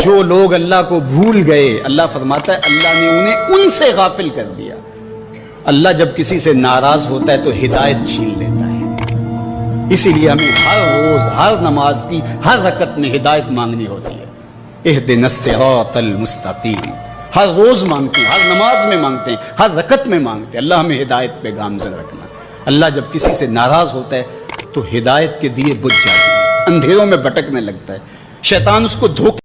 جو لوگ اللہ کو بھول گئے، اللہ فرماتا ہے، اللہ نے انہیں ان سے غافل کر دیا۔ اللہ جب کسی سے ناراض ہوتا ہے تو ہدایت چھین لیتا ہے۔ اسی لیے ہمیں ہر روز، ہر نماز کی، ہر رکت میں ہدایت مانگنی ہوتی ہے۔ اہدنا الصراط المستقیم۔ ہر روز مانگتے ہیں، ہر نماز میں مانگتے ہیں، ہر رکت میں مانگتے ہیں۔ اللہ ہمیں ہدایت پہ گامزن رکھنا اللہ جب کسی سے ناراض ہوتا ہے تو ہدایت کے دیے بجھ جاتے ہیں۔ اندھیروں میں بھٹکنے لگتا ہے۔ شیطان اس کو دھوکہ